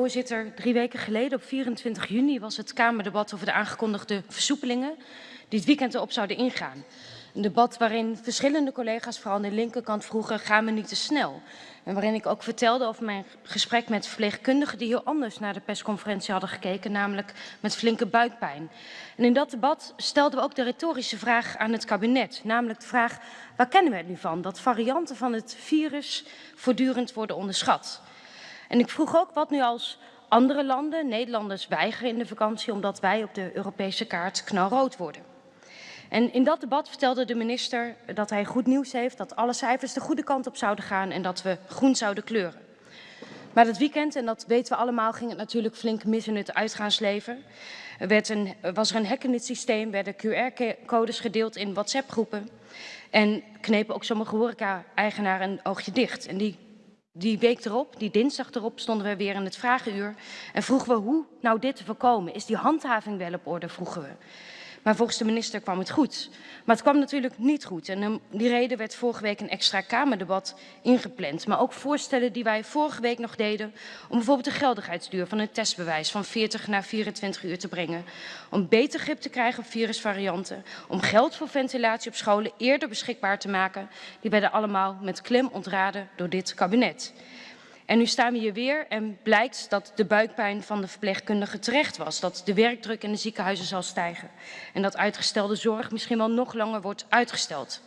Voorzitter, drie weken geleden op 24 juni was het Kamerdebat over de aangekondigde versoepelingen die het weekend erop zouden ingaan. Een debat waarin verschillende collega's, vooral aan de linkerkant, vroegen gaan we niet te snel. En waarin ik ook vertelde over mijn gesprek met verpleegkundigen die heel anders naar de persconferentie hadden gekeken, namelijk met flinke buikpijn. En in dat debat stelden we ook de retorische vraag aan het kabinet, namelijk de vraag waar kennen we het nu van dat varianten van het virus voortdurend worden onderschat. En ik vroeg ook wat nu als andere landen, Nederlanders weigeren in de vakantie omdat wij op de Europese kaart knalrood worden. En in dat debat vertelde de minister dat hij goed nieuws heeft, dat alle cijfers de goede kant op zouden gaan en dat we groen zouden kleuren. Maar dat weekend, en dat weten we allemaal, ging het natuurlijk flink mis in het uitgaansleven. Er werd een, was er een hack in het systeem, werden QR-codes gedeeld in WhatsApp-groepen. En knepen ook sommige horeca-eigenaren een oogje dicht. En die die week erop, die dinsdag erop, stonden we weer in het vragenuur en vroegen we hoe nou dit te voorkomen. Is die handhaving wel op orde, vroegen we. Maar volgens de minister kwam het goed. Maar het kwam natuurlijk niet goed. En om die reden werd vorige week een extra Kamerdebat ingepland. Maar ook voorstellen die wij vorige week nog deden om bijvoorbeeld de geldigheidsduur van het testbewijs van 40 naar 24 uur te brengen. Om beter grip te krijgen op virusvarianten. Om geld voor ventilatie op scholen eerder beschikbaar te maken. Die werden allemaal met klem ontraden door dit kabinet. En nu staan we hier weer en blijkt dat de buikpijn van de verpleegkundige terecht was. Dat de werkdruk in de ziekenhuizen zal stijgen. En dat uitgestelde zorg misschien wel nog langer wordt uitgesteld.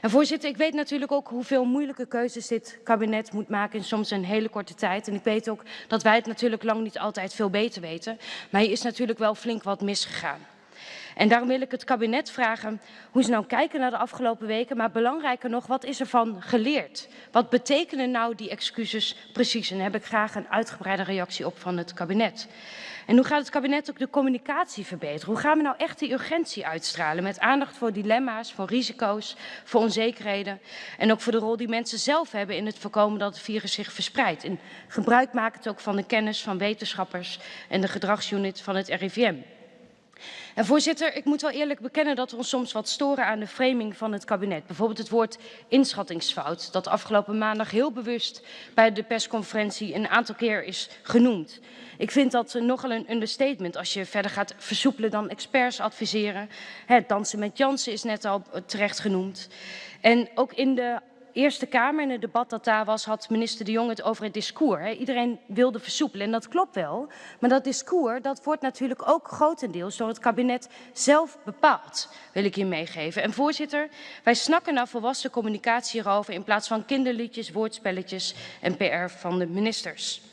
En voorzitter, ik weet natuurlijk ook hoeveel moeilijke keuzes dit kabinet moet maken in soms een hele korte tijd. En ik weet ook dat wij het natuurlijk lang niet altijd veel beter weten. Maar hier is natuurlijk wel flink wat misgegaan. En daarom wil ik het kabinet vragen hoe ze nou kijken naar de afgelopen weken. Maar belangrijker nog, wat is er van geleerd? Wat betekenen nou die excuses precies? En daar heb ik graag een uitgebreide reactie op van het kabinet. En hoe gaat het kabinet ook de communicatie verbeteren? Hoe gaan we nou echt die urgentie uitstralen met aandacht voor dilemma's, voor risico's, voor onzekerheden en ook voor de rol die mensen zelf hebben in het voorkomen dat het virus zich verspreidt. En gebruik het ook van de kennis van wetenschappers en de gedragsunit van het RIVM. En voorzitter, ik moet wel eerlijk bekennen dat we ons soms wat storen aan de framing van het kabinet. Bijvoorbeeld het woord inschattingsfout, dat afgelopen maandag heel bewust bij de persconferentie een aantal keer is genoemd. Ik vind dat nogal een understatement als je verder gaat versoepelen dan experts adviseren. Het dansen met Jansen is net al terecht genoemd. En ook in de Eerste Kamer, in het debat dat daar was, had minister De Jong het over het discours. Iedereen wilde versoepelen en dat klopt wel. Maar dat discours dat wordt natuurlijk ook grotendeels door het kabinet zelf bepaald, wil ik hier meegeven. En voorzitter, wij snakken naar volwassen communicatie hierover in plaats van kinderliedjes, woordspelletjes en PR van de ministers.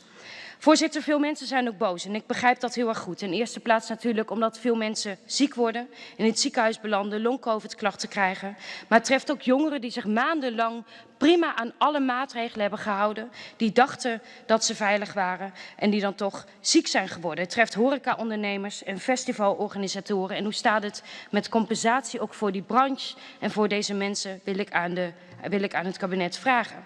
Voorzitter, veel mensen zijn ook boos en ik begrijp dat heel erg goed. In eerste plaats natuurlijk omdat veel mensen ziek worden, in het ziekenhuis belanden, long-covid klachten krijgen. Maar het treft ook jongeren die zich maandenlang prima aan alle maatregelen hebben gehouden, die dachten dat ze veilig waren en die dan toch ziek zijn geworden. Het treft horecaondernemers en festivalorganisatoren. En hoe staat het met compensatie ook voor die branche en voor deze mensen wil ik aan, de, wil ik aan het kabinet vragen.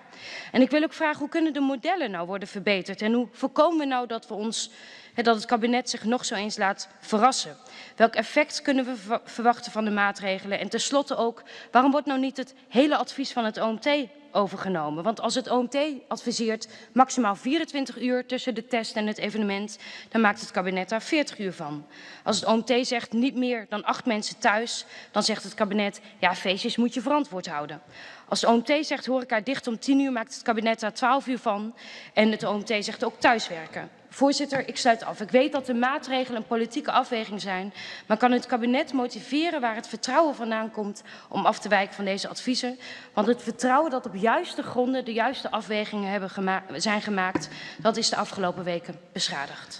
En ik wil ook vragen hoe kunnen de modellen nou worden verbeterd en hoe voorkomen we nou dat we ons dat het kabinet zich nog zo eens laat verrassen. Welk effect kunnen we verwachten van de maatregelen? En tenslotte ook, waarom wordt nou niet het hele advies van het OMT overgenomen. Want als het OMT adviseert maximaal 24 uur tussen de test en het evenement, dan maakt het kabinet daar 40 uur van. Als het OMT zegt niet meer dan acht mensen thuis, dan zegt het kabinet, ja feestjes moet je verantwoord houden. Als het OMT zegt horeca dicht om 10 uur, maakt het kabinet daar 12 uur van. En het OMT zegt ook thuiswerken. Voorzitter, ik sluit af. Ik weet dat de maatregelen een politieke afweging zijn, maar kan het kabinet motiveren waar het vertrouwen vandaan komt om af te wijken van deze adviezen? Want het vertrouwen dat op juiste gronden de juiste afwegingen hebben zijn gemaakt, dat is de afgelopen weken beschadigd.